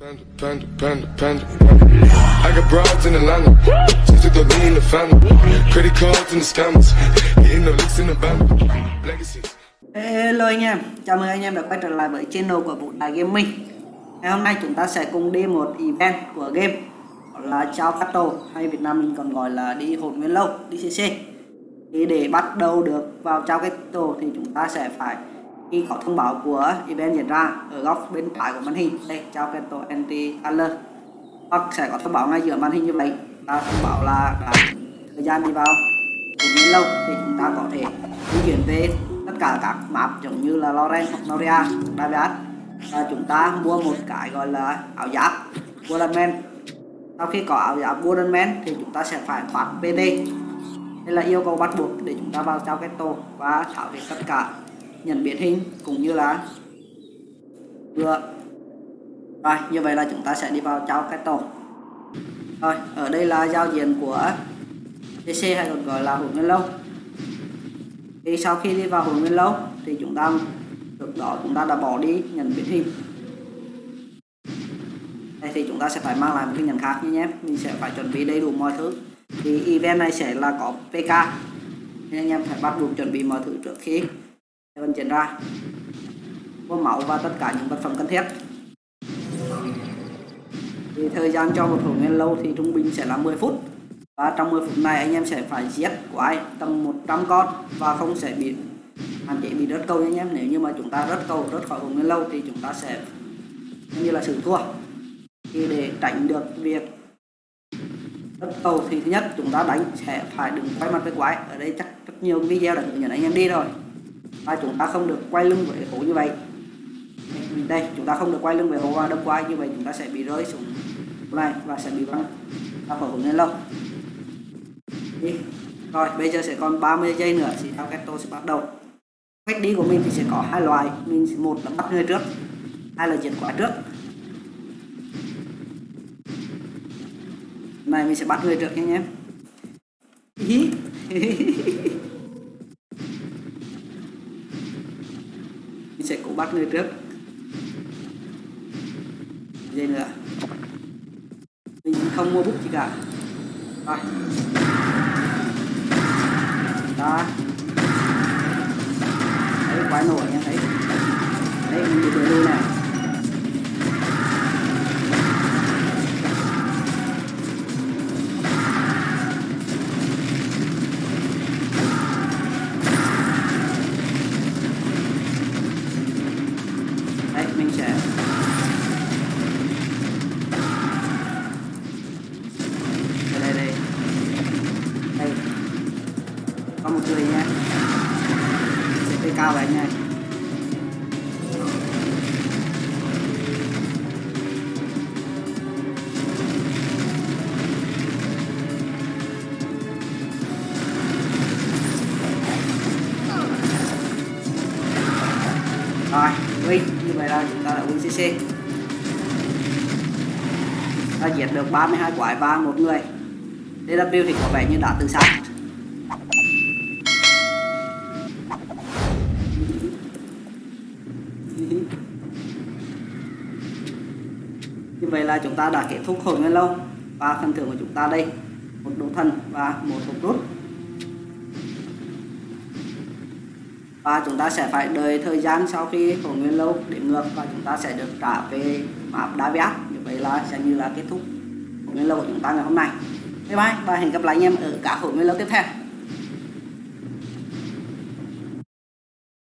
Panda, panda, panda, panda. I got broads in Atlanta. Just took the lean in the family. Credit cards and the scammers. Hitting the licks in the band. Legacies. Hello anh em, chào mừng anh em đã quay trở lại với channel của Vũ Đài Gaming Ngày hôm nay chúng ta sẽ cùng đi một event của game Đó là Chao Cattle hay Việt Nam mình còn gọi là đi hồn nguyên lâu, DCC Thì để bắt đầu được vào Chao Cattle thì chúng ta sẽ phải khi có thông báo của event diễn ra ở góc bên phải của màn hình. Đây, Chao tổ Anti alert Hoặc sẽ có thông báo ngay giữa màn hình như vậy. Ta thông báo là đã thời gian đi vào cũng như lâu thì chúng ta có thể di chuyển về tất cả các map giống như là Loren hoặc Noria, Daviat và chúng ta mua một cái gọi là áo giáp Golden sau khi có áo giáp Golden thì chúng ta sẽ phải phát PT đây là yêu cầu bắt buộc để chúng ta vào trao cái tổ và thảo về tất cả nhận biến hình cũng như là vừa rồi, như vậy là chúng ta sẽ đi vào trao cái tổ. Rồi, ở đây là giao diện của DC hay còn gọi là hồn nguyên lâu. Thì sau khi đi vào hồn nguyên lâu thì chúng ta, trước đó chúng ta đã bỏ đi nhận biến hình. Đây thì chúng ta sẽ phải mang lại một cái nhận khác nhé mình sẽ phải chuẩn bị đầy đủ mọi thứ. Thì event này sẽ là có PK nên anh em phải bắt buộc chuẩn bị mọi thứ trước khi vận chuyển ra có máu và tất cả những vật phẩm cần thiết. Thì thời gian cho một hồn nguyên lâu thì trung bình sẽ là 10 phút. Và trong 10 phút này anh em sẽ phải giết quái tầm 100 con và không sẽ bị hạn chế bị rớt câu nha anh em. Nếu như mà chúng ta rớt câu, rớt khỏi hồn nguyên lâu thì chúng ta sẽ như là sự thua. Thì để tránh được việc rớt câu thì thứ nhất, chúng ta đánh sẽ phải đừng quay mặt với quái. Ở đây chắc rất nhiều video đã hướng dẫn anh em đi rồi và chúng ta không được quay lưng với hố như vậy. Đây, chúng ta không được quay lưng về hố và đâm quay như vậy, chúng ta sẽ bị rơi xuống này và sẽ bị văng ra khỏi hồn lên lâu. Đi. Rồi, bây giờ sẽ còn 30 giây nữa, thì theo cách tôi sẽ bắt đầu. Cách đi của mình thì sẽ có hai loại. Mình một là bắt người trước, hai là diệt quả trước. Này, mình sẽ bắt người trước nha anh em mình sẽ cố bắt người trước. Dây nữa? Mình không mua bút gì cả. Rồi. Đi nha. CP cao vậy nha. Rồi win như vậy là chúng ta đã win cc ta giết được 32 quái và một người. DW thì có vẻ như đã tự sát như vậy là chúng ta đã kết thúc hồi nguyên lâu. Và phần thưởng của chúng ta đây, một đồ thần và một hộp rút và chúng ta sẽ phải đợi thời gian sau khi hồi nguyên lâu để ngược và chúng ta sẽ được trả về map đá viát như vậy là sẽ như là kết thúc hồi nguyên lâu của chúng ta ngày hôm nay. Bye bye và hẹn gặp lại anh em ở các hồi nguyên lâu tiếp theo.